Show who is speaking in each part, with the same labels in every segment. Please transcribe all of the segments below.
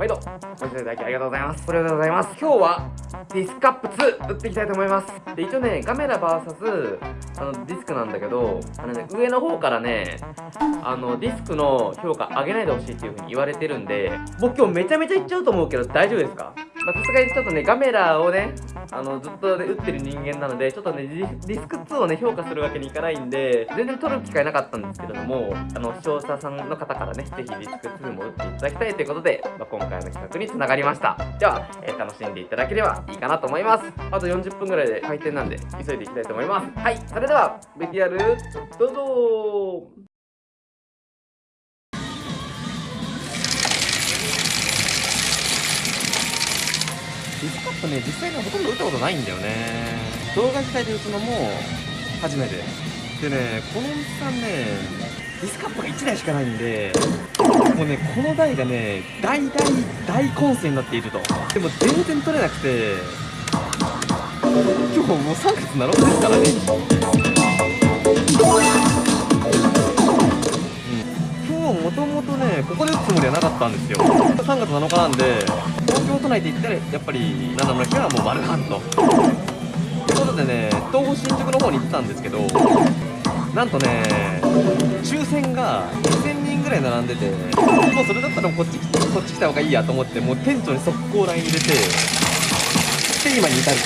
Speaker 1: 毎度ご視聴いただきありがとうございます。これでございます。今日はディスクアップ2打っていきたいと思います。で一応ねカメラ VS あのディスクなんだけどあの、ね、上の方からねあのディスクの評価上げないでほしいっていう風に言われてるんで僕今日めちゃめちゃいっちゃうと思うけど大丈夫ですか？まさすがにちょっとね、ガメラをね、あの、ずっと、ね、打ってる人間なので、ちょっとね、ディスク2をね、評価するわけにいかないんで、全然取る機会なかったんですけれども、あの、視聴者さんの方からね、ぜひディスク2も打っていただきたいということで、まあ、今回の企画につながりました。では、えー、楽しんでいただければいいかなと思います。あと40分ぐらいで開店なんで、急いでいきたいと思います。はい、それでは、VTR、どうぞね、実際にほとんど打ったことないんだよね。動画自体で打つのも初めて。でね、このおさんね、ディスカップが1台しかないんで、もうね、この台がね、大大大混戦になっていると。でも全然取れなくて、今日もう3月7日ですからね今日。もともとねここで打つつもりはなかったんですよ3月7日なんで東京都内で言ったらやっぱり七村家はもう丸半とということでね東方新宿の方に行ってたんですけどなんとね抽選が2000人ぐらい並んでてもうそれだったらこっちこっち来た方がいいやと思ってもう店長に速攻 LINE 入れてで今に至る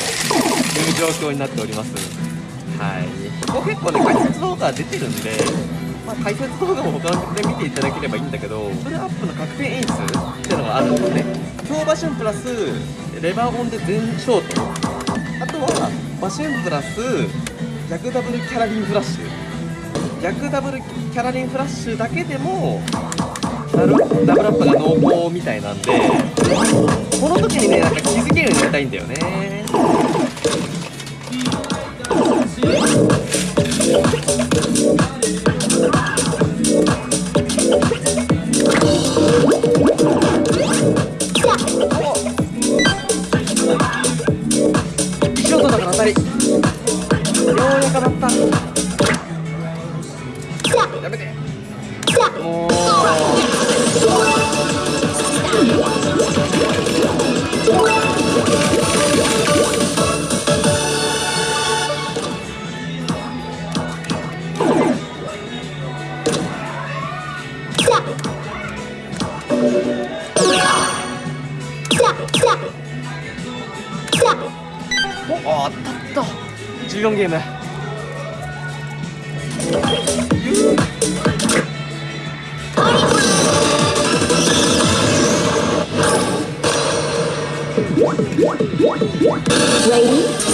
Speaker 1: という状況になっております。はい。ここ結構ね解説動画出てるんでまあ、解説動画も他の曲で見ていただければいいんだけどフルアップの確定演出っていうのがあるんですね。強馬シュンプラスレバーオンで全ショート。あとはバシュンプラス逆ダブルキャラリンフラッシュ。逆ダブルキャラリンフラッシュだけでもダブダブルアップが濃厚みたいなんでこの時にねなんか気づけるようになりたいんだよね。công việc này Ready?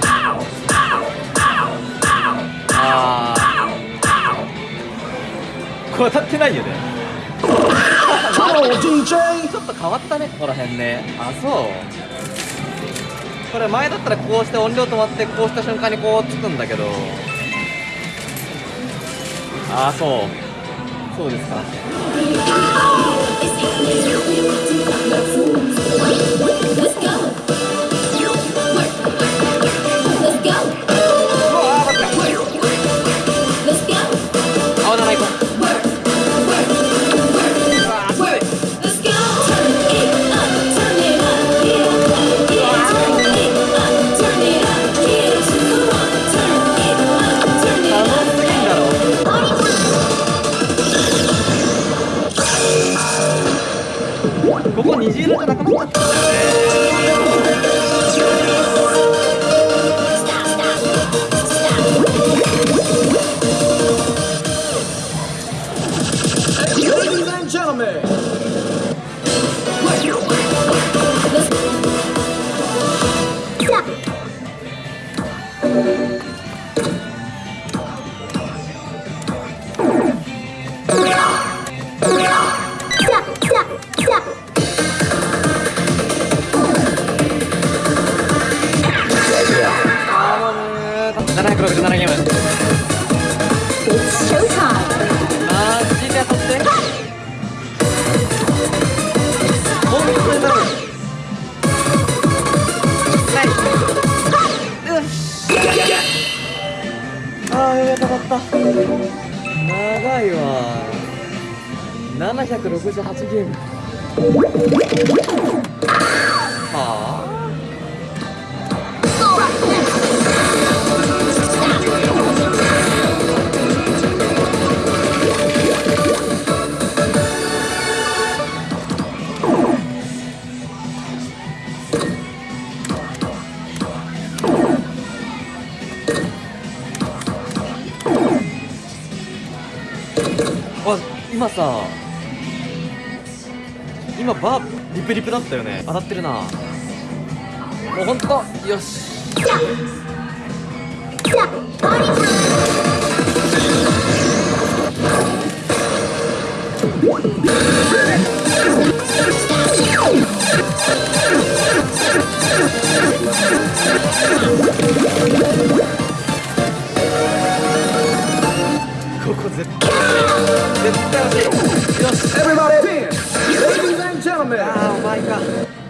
Speaker 1: あー。これ当たってないよね!ちょっと変わったねここら辺ね。あそう。これ前だったらこうして音量止まってこうした瞬間にこうつくんだけど。ああそう。そうですか Hey. ああやばかった長い。わ768ゲームはああ今さ今バーリプリプだったよね。当たってるな。もうほんとよし。ここ絶対絶対欲しいよし
Speaker 2: everybody dance! Ladies and gentlemen,
Speaker 1: あーお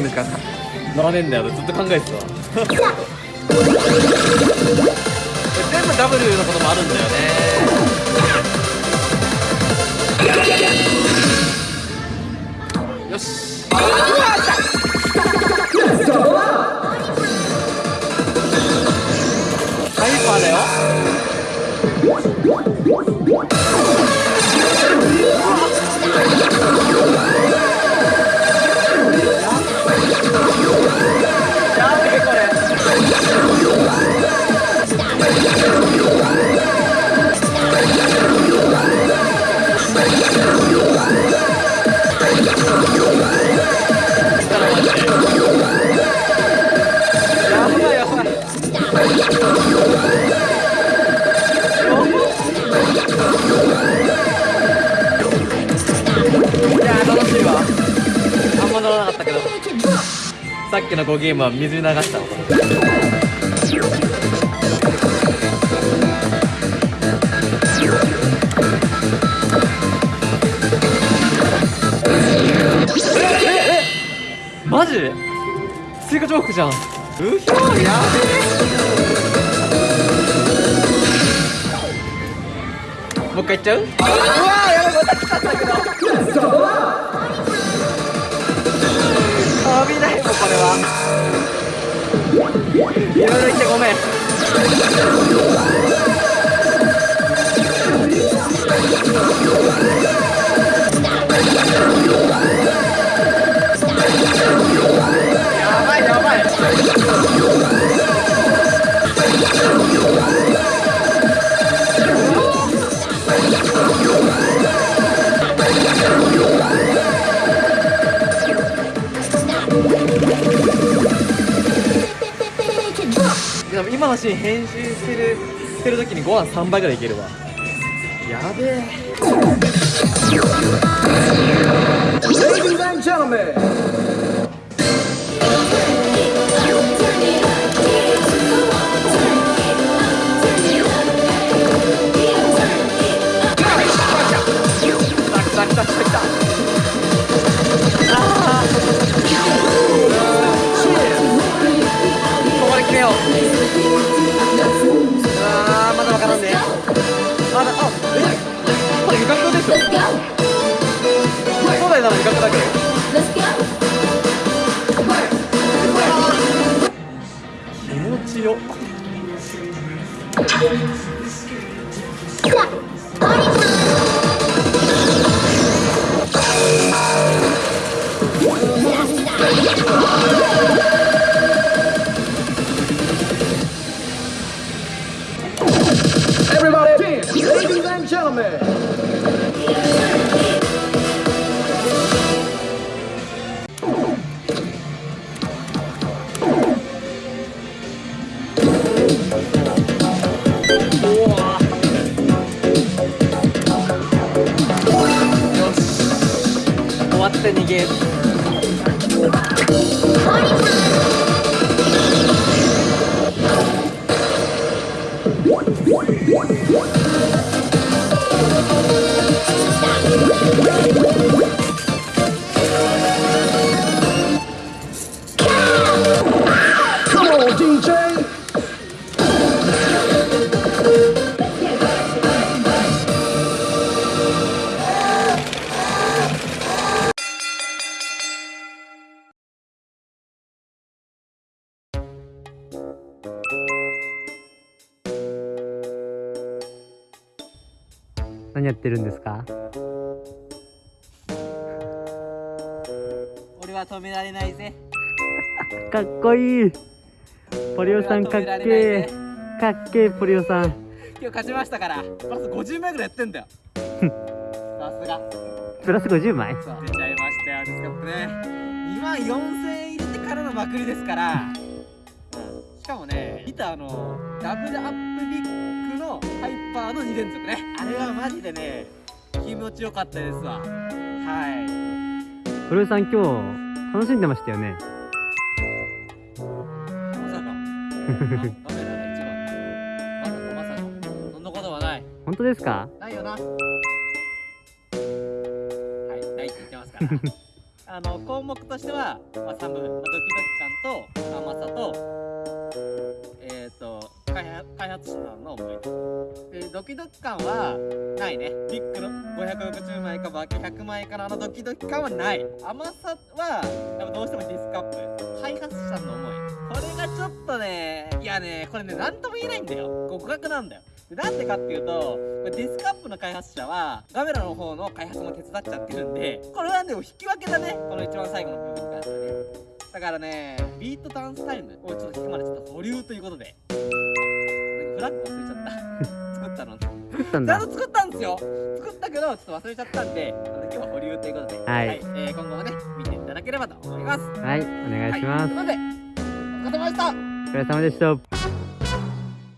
Speaker 1: なんでこうゲームしか乗らねえんだよずっと考えてたわ。全部 W のこともあるんだよね。よしやべえさっきの5ゲームは水に流した。わマジ？追加ジョークじゃん。うひょーやべえ。もう一回いっちゃう？うわーやばい。また来たんだけど。いろいろ言ってごめん。ご飯3杯ぐらいいけるわ。やべえ。ここで決めよう味覚でしょ
Speaker 3: Let's go!
Speaker 1: そうだよな味覚だけ
Speaker 3: Let's go!
Speaker 1: 気持ちよ「ってる
Speaker 4: んですか？
Speaker 5: 俺は止められないぜ。
Speaker 4: かっこいい。ポリオさんかっけえ。かっけえポリオさん。
Speaker 5: 今日勝ちましたから。プラス50枚ぐらいやってんだよ。さすが。
Speaker 4: プラス50枚？
Speaker 5: 出ちゃいましたよですからね。2万4000円入れてからのまくりですから、うん、しかもねギターのダブルアップビッグハイパーの2連続ね。あれはマジでね気持ちよかったですわ。はい。
Speaker 4: 古江さん今日楽しんでましたよね？
Speaker 5: まさか。まさかそんなことはない。
Speaker 4: 本当ですか？
Speaker 5: ないよな。はい
Speaker 1: ないって言ってます
Speaker 5: から。あの項目としては、まあ、寒、まあ、ドキドキ感と甘さと開発開発者の思いでドキドキ感はないね。ビッグの560枚かバケ100枚かのあのドキドキ感はない。甘さはやっぱどうしてもディスカップ。開発者の思い。これがちょっとねいやねこれね何とも言えないんだよ。互角なんだよ。でなんでかっていうとディスカップの開発者はガメラの方の開発も手伝っちゃってるんでこれはでも引き分けだね。この一番最後の部分に関してね。だからねビートダンスタイムをちょっと引くまでちょっと保留ということで。フラッグ忘れちゃった。作ったの
Speaker 4: 作ったんだ。
Speaker 5: ちゃんと作ったんですよ。作ったけどちょっと忘れちゃったんで今日は保留ということで。
Speaker 4: はい。
Speaker 5: えー今後もね見ていただければと思います。
Speaker 4: はい。お願いします、
Speaker 5: はい、ということでお疲れ様でした。
Speaker 4: お疲れ様でした